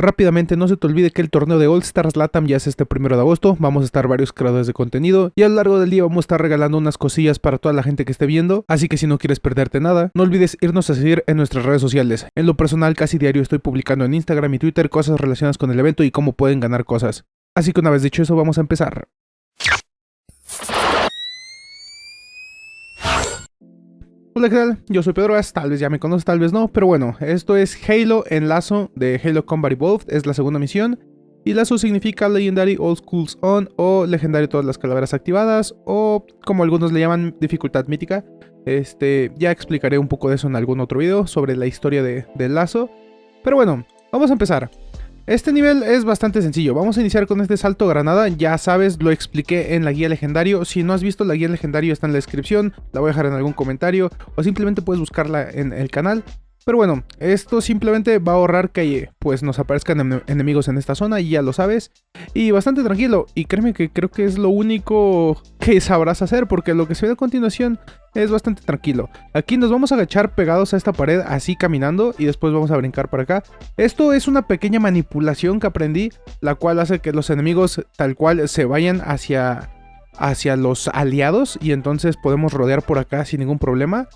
Rápidamente no se te olvide que el torneo de All Stars Latam ya es este primero de agosto, vamos a estar varios creadores de contenido y a lo largo del día vamos a estar regalando unas cosillas para toda la gente que esté viendo, así que si no quieres perderte nada, no olvides irnos a seguir en nuestras redes sociales. En lo personal casi diario estoy publicando en Instagram y Twitter cosas relacionadas con el evento y cómo pueden ganar cosas. Así que una vez dicho eso vamos a empezar. Hola. Yo soy Pedro tal vez ya me conoces, tal vez no, pero bueno, esto es Halo en Lazo de Halo Combat Evolved, es la segunda misión. Y Lazo significa Legendary All Schools On o Legendario Todas las Calaveras Activadas o como algunos le llaman dificultad mítica. Este, ya explicaré un poco de eso en algún otro video sobre la historia de, de Lazo. Pero bueno, vamos a empezar. Este nivel es bastante sencillo, vamos a iniciar con este salto granada, ya sabes, lo expliqué en la guía legendario, si no has visto la guía legendario está en la descripción, la voy a dejar en algún comentario, o simplemente puedes buscarla en el canal. Pero bueno, esto simplemente va a ahorrar que pues nos aparezcan enemigos en esta zona y ya lo sabes. Y bastante tranquilo, y créeme que creo que es lo único que sabrás hacer porque lo que se ve a continuación es bastante tranquilo. Aquí nos vamos a agachar pegados a esta pared así caminando y después vamos a brincar para acá. Esto es una pequeña manipulación que aprendí, la cual hace que los enemigos tal cual se vayan hacia, hacia los aliados y entonces podemos rodear por acá sin ningún problema.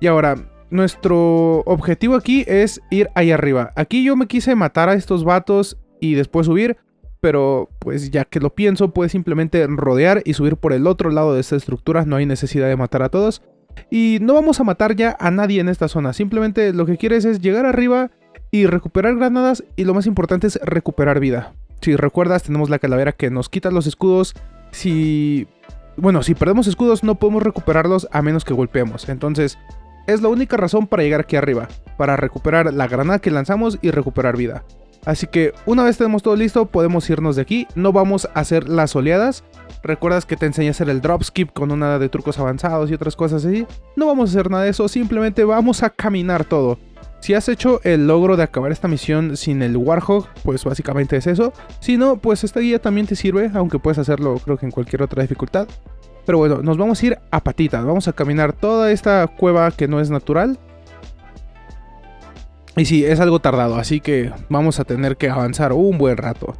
Y ahora, nuestro objetivo aquí es ir ahí arriba. Aquí yo me quise matar a estos vatos y después subir, pero pues ya que lo pienso, puedes simplemente rodear y subir por el otro lado de esta estructura, no hay necesidad de matar a todos. Y no vamos a matar ya a nadie en esta zona, simplemente lo que quieres es llegar arriba y recuperar granadas y lo más importante es recuperar vida. Si recuerdas, tenemos la calavera que nos quita los escudos. Si... Bueno, si perdemos escudos no podemos recuperarlos a menos que golpeemos. Entonces, es la única razón para llegar aquí arriba, para recuperar la granada que lanzamos y recuperar vida. Así que una vez tenemos todo listo, podemos irnos de aquí. No vamos a hacer las oleadas. Recuerdas que te enseñé a hacer el dropskip con una de trucos avanzados y otras cosas así. No vamos a hacer nada de eso, simplemente vamos a caminar todo. Si has hecho el logro de acabar esta misión sin el Warhog, pues básicamente es eso. Si no, pues esta guía también te sirve, aunque puedes hacerlo creo que en cualquier otra dificultad. Pero bueno, nos vamos a ir a patitas. Vamos a caminar toda esta cueva que no es natural. Y sí, es algo tardado, así que vamos a tener que avanzar un buen rato.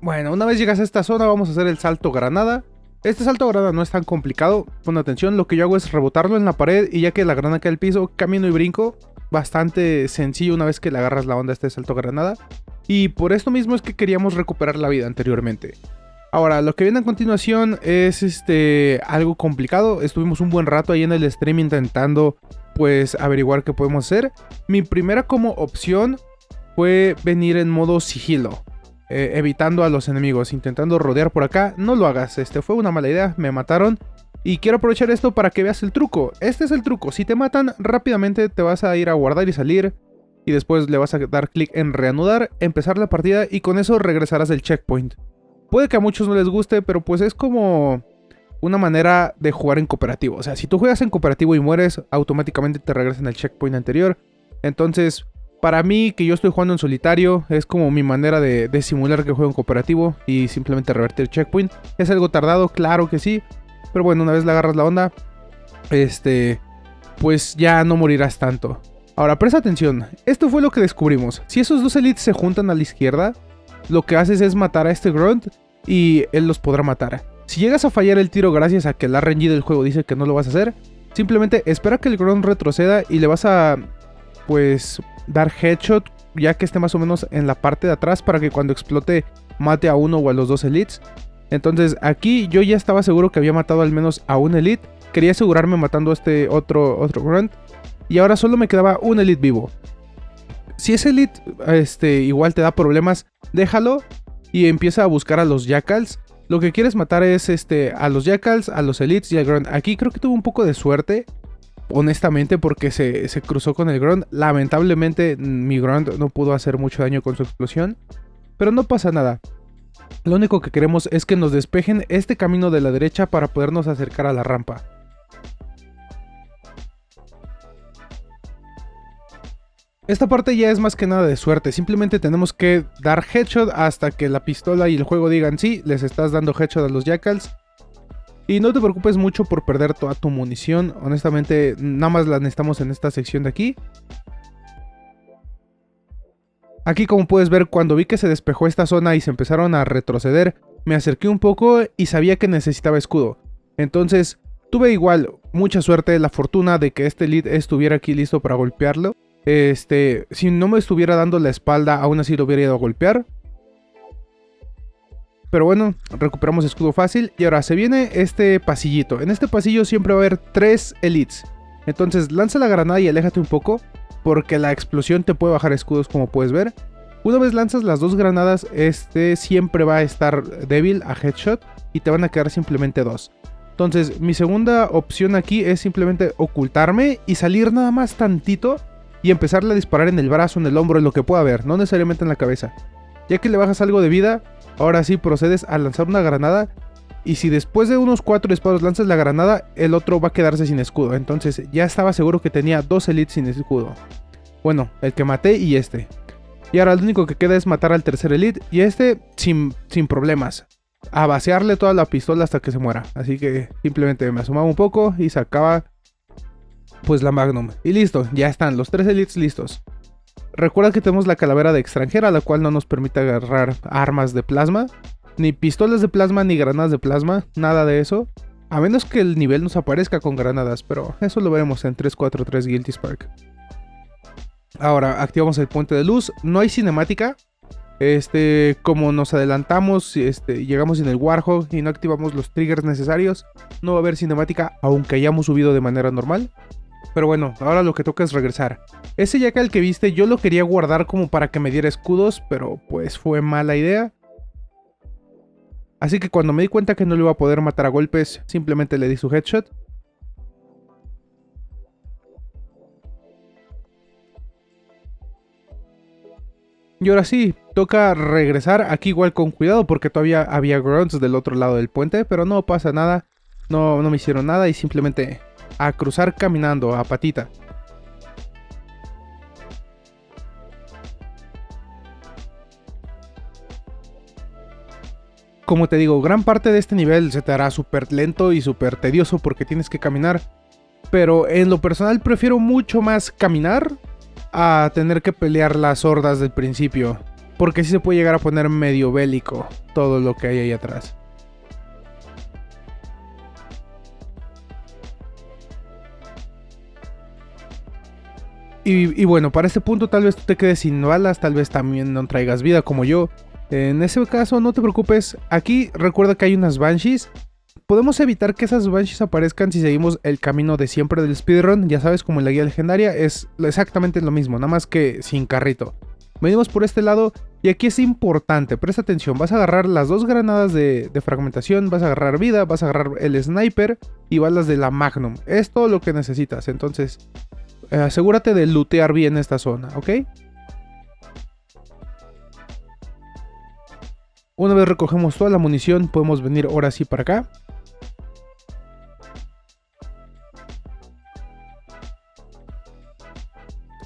Bueno, una vez llegas a esta zona vamos a hacer el salto granada. Este salto granada no es tan complicado, pon atención, lo que yo hago es rebotarlo en la pared y ya que la granada cae al piso, camino y brinco. Bastante sencillo una vez que le agarras la onda a este salto granada. Y por esto mismo es que queríamos recuperar la vida anteriormente. Ahora, lo que viene a continuación es este algo complicado. Estuvimos un buen rato ahí en el stream intentando pues averiguar qué podemos hacer. Mi primera como opción fue venir en modo sigilo. Eh, evitando a los enemigos, intentando rodear por acá. No lo hagas, este fue una mala idea, me mataron. Y quiero aprovechar esto para que veas el truco. Este es el truco, si te matan rápidamente te vas a ir a guardar y salir y después le vas a dar clic en reanudar, empezar la partida y con eso regresarás del checkpoint. Puede que a muchos no les guste, pero pues es como una manera de jugar en cooperativo. O sea, si tú juegas en cooperativo y mueres, automáticamente te regresan al checkpoint anterior. Entonces, para mí, que yo estoy jugando en solitario, es como mi manera de, de simular que juego en cooperativo y simplemente revertir el checkpoint. ¿Es algo tardado? Claro que sí. Pero bueno, una vez le agarras la onda, este, pues ya no morirás tanto. Ahora, presta atención, esto fue lo que descubrimos. Si esos dos elites se juntan a la izquierda, lo que haces es matar a este Grunt y él los podrá matar. Si llegas a fallar el tiro gracias a que el RNG del juego dice que no lo vas a hacer, simplemente espera que el Grunt retroceda y le vas a, pues, dar headshot ya que esté más o menos en la parte de atrás para que cuando explote mate a uno o a los dos elites. Entonces aquí yo ya estaba seguro que había matado al menos a un elite. Quería asegurarme matando a este otro, otro grunt. Y ahora solo me quedaba un Elite vivo. Si ese Elite este, igual te da problemas, déjalo y empieza a buscar a los Jackals. Lo que quieres matar es este, a los Jackals, a los Elites y al Grunt. Aquí creo que tuvo un poco de suerte, honestamente, porque se, se cruzó con el Grunt. Lamentablemente mi Grunt no pudo hacer mucho daño con su explosión. Pero no pasa nada. Lo único que queremos es que nos despejen este camino de la derecha para podernos acercar a la rampa. Esta parte ya es más que nada de suerte, simplemente tenemos que dar headshot hasta que la pistola y el juego digan sí, les estás dando headshot a los jackals. Y no te preocupes mucho por perder toda tu munición. Honestamente, nada más la necesitamos en esta sección de aquí. Aquí como puedes ver, cuando vi que se despejó esta zona y se empezaron a retroceder, me acerqué un poco y sabía que necesitaba escudo. Entonces, tuve igual mucha suerte, la fortuna de que este lead estuviera aquí listo para golpearlo. Este, si no me estuviera dando la espalda, aún así lo hubiera ido a golpear. Pero bueno, recuperamos escudo fácil. Y ahora se viene este pasillito. En este pasillo siempre va a haber tres elites. Entonces lanza la granada y aléjate un poco. Porque la explosión te puede bajar escudos como puedes ver. Una vez lanzas las dos granadas, este siempre va a estar débil a headshot. Y te van a quedar simplemente dos. Entonces mi segunda opción aquí es simplemente ocultarme y salir nada más tantito y empezarle a disparar en el brazo, en el hombro, en lo que pueda haber, no necesariamente en la cabeza. Ya que le bajas algo de vida, ahora sí procedes a lanzar una granada y si después de unos 4 disparos lanzas la granada, el otro va a quedarse sin escudo. Entonces ya estaba seguro que tenía dos elites sin escudo. Bueno, el que maté y este. Y ahora lo único que queda es matar al tercer elite y este sin, sin problemas. A vaciarle toda la pistola hasta que se muera. Así que simplemente me asomaba un poco y sacaba pues la Magnum. Y listo, ya están los tres elites listos. Recuerda que tenemos la calavera de extranjera, la cual no nos permite agarrar armas de plasma. Ni pistolas de plasma, ni granadas de plasma, nada de eso. A menos que el nivel nos aparezca con granadas, pero eso lo veremos en 343 Guilty Spark. Ahora, activamos el puente de luz. No hay cinemática. Este, como nos adelantamos, este, llegamos en el Warhol y no activamos los triggers necesarios, no va a haber cinemática aunque hayamos subido de manera normal. Pero bueno, ahora lo que toca es regresar. Ese Jackal que viste yo lo quería guardar como para que me diera escudos, pero pues fue mala idea. Así que cuando me di cuenta que no lo iba a poder matar a golpes, simplemente le di su headshot. Y ahora sí, toca regresar aquí igual con cuidado porque todavía había grunts del otro lado del puente, pero no pasa nada. No, no me hicieron nada y simplemente a cruzar caminando a patita. Como te digo, gran parte de este nivel se te hará súper lento y súper tedioso porque tienes que caminar. Pero en lo personal prefiero mucho más caminar a tener que pelear las hordas del principio. Porque si se puede llegar a poner medio bélico todo lo que hay ahí atrás. Y, bueno, para este punto tal vez tú te quedes sin balas, tal vez también no traigas vida como yo. En ese caso no te preocupes, aquí recuerda que hay unas Banshees. Podemos evitar que esas Banshees aparezcan si seguimos el camino de siempre del speedrun, ya sabes como en la guía legendaria es exactamente lo mismo, nada más que sin carrito. Venimos por este lado y aquí es importante, presta atención, vas a agarrar las dos granadas de, de, fragmentación, vas a agarrar vida, vas a agarrar el sniper y balas de la magnum. Es todo lo que necesitas, entonces asegúrate de lootear bien esta zona, ¿ok? Una vez recogemos toda la munición, podemos venir ahora sí para acá.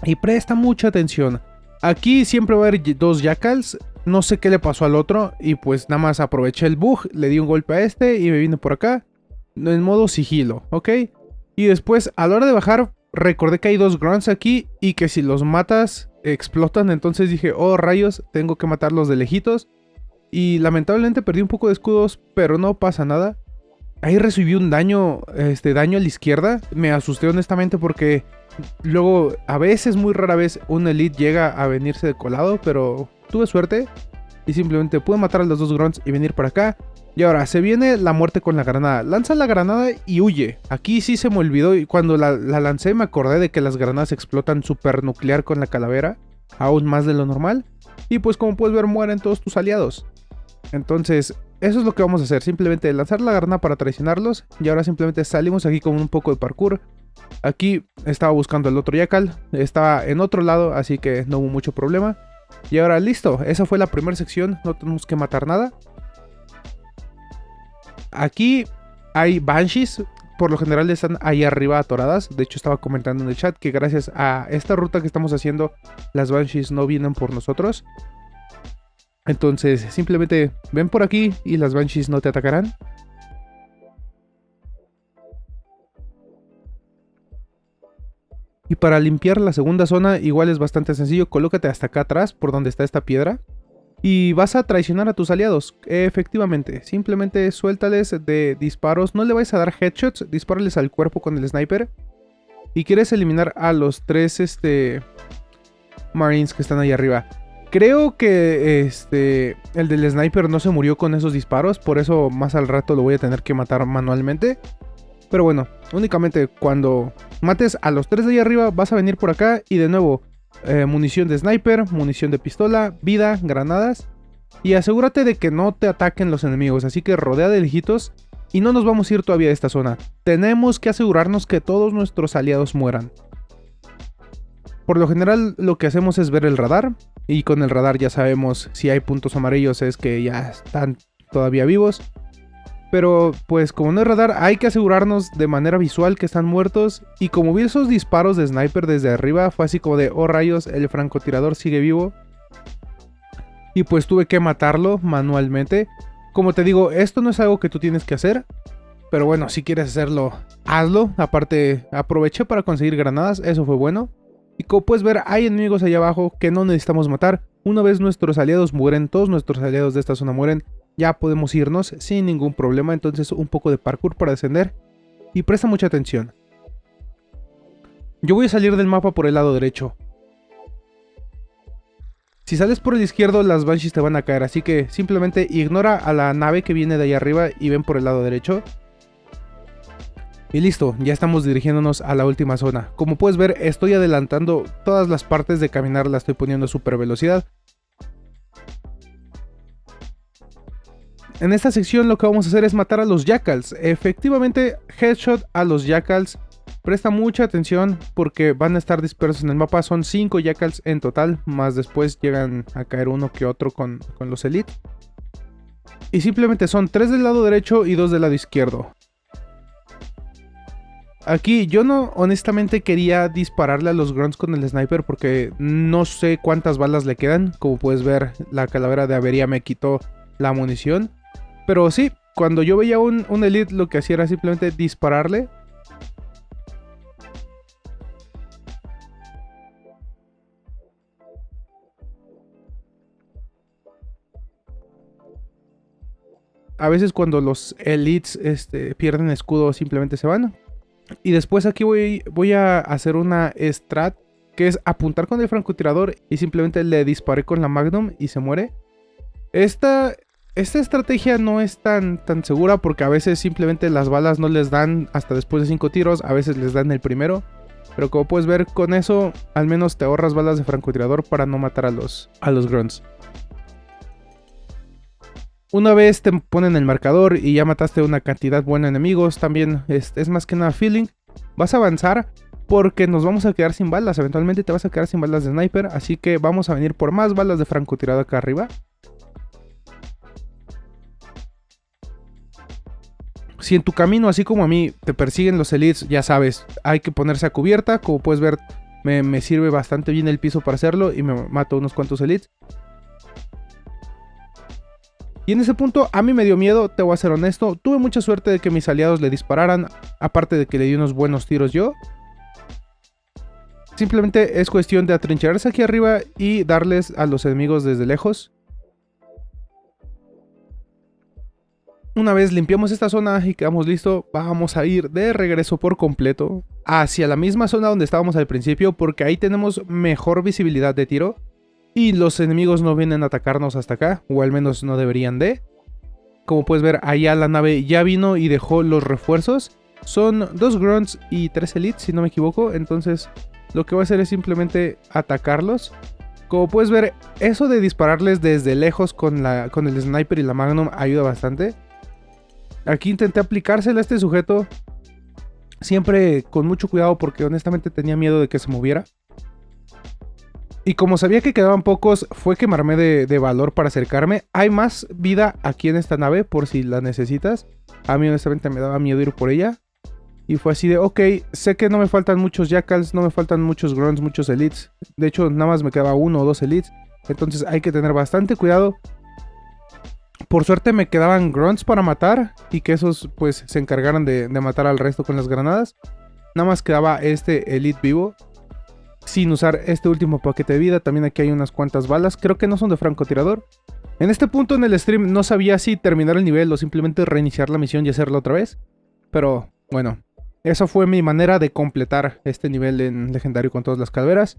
Y presta mucha atención. Aquí siempre va a haber dos jackals. No sé qué le pasó al otro. Y pues nada más aproveché el bug. Le di un golpe a este y me vine por acá. En modo sigilo, ¿ok? Y después a la hora de bajar recordé que hay dos grunts aquí y que si los matas explotan. Entonces dije, oh rayos, tengo que matarlos de lejitos. Y lamentablemente perdí un poco de escudos, pero no pasa nada. Ahí recibí un daño, este daño a la izquierda. Me asusté honestamente porque luego, a veces, muy rara vez, un elite llega a venirse de colado, pero tuve suerte. Y simplemente pude matar a los dos grunts y venir para acá. Y ahora, se viene la muerte con la granada. Lanza la granada y huye. Aquí sí se me olvidó y cuando la, lancé me acordé de que las granadas explotan super nuclear con la calavera. Aún más de lo normal. Y pues como puedes ver mueren todos tus aliados. Entonces, eso es lo que vamos a hacer. Simplemente lanzar la granada para traicionarlos. Y ahora simplemente salimos aquí con un poco de parkour. Aquí estaba buscando el otro Yakal. Estaba en otro lado, así que no hubo mucho problema. Y ahora listo, esa fue la primera sección. No tenemos que matar nada. Aquí hay Banshees, por lo general están ahí arriba atoradas. De hecho, estaba comentando en el chat que gracias a esta ruta que estamos haciendo, las Banshees no vienen por nosotros. Entonces, simplemente ven por aquí y las Banshees no te atacarán. Y para limpiar la segunda zona, igual es bastante sencillo. Colócate hasta acá atrás, por donde está esta piedra. Y vas a traicionar a tus aliados, efectivamente, simplemente suéltales de disparos, no le vais a dar headshots, dispárales al cuerpo con el sniper. Y quieres eliminar a los tres este, marines que están ahí arriba. Creo que este el del sniper no se murió con esos disparos, por eso más al rato lo voy a tener que matar manualmente. Pero bueno, únicamente cuando mates a los tres de ahí arriba vas a venir por acá y de nuevo eh, munición de sniper, munición de pistola, vida, granadas. Y asegúrate de que no te ataquen los enemigos, así que rodea de lejitos y no nos vamos a ir todavía de esta zona. Tenemos que asegurarnos que todos nuestros aliados mueran. Por lo general lo que hacemos es ver el radar y con el radar ya sabemos si hay puntos amarillos es que ya están todavía vivos. Pero pues como no hay radar hay que asegurarnos de manera visual que están muertos y como vi esos disparos de sniper desde arriba fue así como de oh rayos el francotirador sigue vivo. Y pues tuve que matarlo manualmente. Como te digo esto no es algo que tú tienes que hacer. Pero bueno si quieres hacerlo hazlo. Aparte aproveché para conseguir granadas eso fue bueno. Y como puedes ver, hay enemigos allá abajo que no necesitamos matar. Una vez nuestros aliados mueren, todos nuestros aliados de esta zona mueren, ya podemos irnos sin ningún problema. Entonces un poco de parkour para descender. Y presta mucha atención. Yo voy a salir del mapa por el lado derecho. Si sales por el izquierdo, las Banshees te van a caer, así que simplemente ignora a la nave que viene de ahí arriba y ven por el lado derecho. Y listo, ya estamos dirigiéndonos a la última zona. Como puedes ver, estoy adelantando todas las partes de caminar, la estoy poniendo a super velocidad. En esta sección lo que vamos a hacer es matar a los Jackals. Efectivamente, headshot a los Jackals. Presta mucha atención porque van a estar dispersos en el mapa. Son 5 Jackals en total, más después llegan a caer uno que otro con, con los Elite. Y simplemente son 3 del lado derecho y 2 del lado izquierdo. Aquí yo no honestamente quería dispararle a los grunts con el sniper porque no sé cuántas balas le quedan. Como puedes ver, la calavera de avería me quitó la munición. Pero sí, cuando yo veía un, un elite lo que hacía era simplemente dispararle. A veces cuando los elites este, pierden escudo simplemente se van. Y después aquí voy, voy a hacer una strat que es apuntar con el francotirador y simplemente le disparé con la Magnum y se muere. Esta, esta estrategia no es tan, tan segura porque a veces simplemente las balas no les dan hasta después de 5 tiros, a veces les dan el primero. Pero como puedes ver con eso al menos te ahorras balas de francotirador para no matar a los, a los grunts. Una vez te ponen el marcador y ya mataste una cantidad buena de enemigos, también es, más que nada feeling. Vas a avanzar porque nos vamos a quedar sin balas, eventualmente te vas a quedar sin balas de sniper, así que vamos a venir por más balas de francotirado acá arriba. Si en tu camino, así como a mí, te persiguen los elites, ya sabes, hay que ponerse a cubierta. Como puedes ver, me, sirve bastante bien el piso para hacerlo y me mato unos cuantos elites. Y en ese punto a mí me dio miedo, te voy a ser honesto. Tuve mucha suerte de que mis aliados le dispararan, aparte de que le di unos buenos tiros yo. Simplemente es cuestión de atrincherarse aquí arriba y darles a los enemigos desde lejos. Una vez limpiamos esta zona y quedamos listos, vamos a ir de regreso por completo hacia la misma zona donde estábamos al principio porque ahí tenemos mejor visibilidad de tiro y los enemigos no vienen a atacarnos hasta acá, o al menos no deberían de. Como puedes ver, allá la nave ya vino y dejó los refuerzos. Son dos grunts y tres elites, si no me equivoco. Entonces, lo que voy a hacer es simplemente atacarlos. Como puedes ver, eso de dispararles desde lejos con, la, con el sniper y la magnum ayuda bastante. Aquí intenté aplicársela a este sujeto. Siempre con mucho cuidado porque honestamente tenía miedo de que se moviera. Y como sabía que quedaban pocos, fue quemarme de, de, valor para acercarme. Hay más vida aquí en esta nave por si la necesitas. A mí honestamente me daba miedo ir por ella. Y fue así de, ok, sé que no me faltan muchos jackals, no me faltan muchos grunts, muchos elites. De hecho, nada más me quedaba uno o dos elites. Entonces hay que tener bastante cuidado. Por suerte me quedaban grunts para matar y que esos pues se encargaran de, matar al resto con las granadas. Nada más quedaba este elite vivo. sin usar este último paquete de vida. También aquí hay unas cuantas balas, creo que no son de francotirador. En este punto en el stream no sabía si terminar el nivel o simplemente reiniciar la misión y hacerla otra vez. Pero bueno, esa fue mi manera de completar este nivel en legendario con todas las calaveras.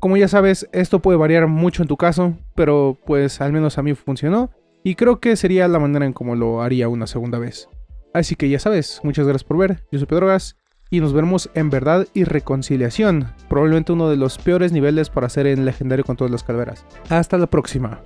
Como ya sabes, esto puede variar mucho en tu caso, pero pues al menos a mí funcionó. Y creo que sería la manera en cómo lo haría una segunda vez. Así que ya sabes, muchas gracias por ver, yo soy Pedro Gas, y nos vemos en Verdad y Reconciliación, probablemente uno de los peores niveles para hacer en Legendario con todas las calaveras. Hasta la próxima.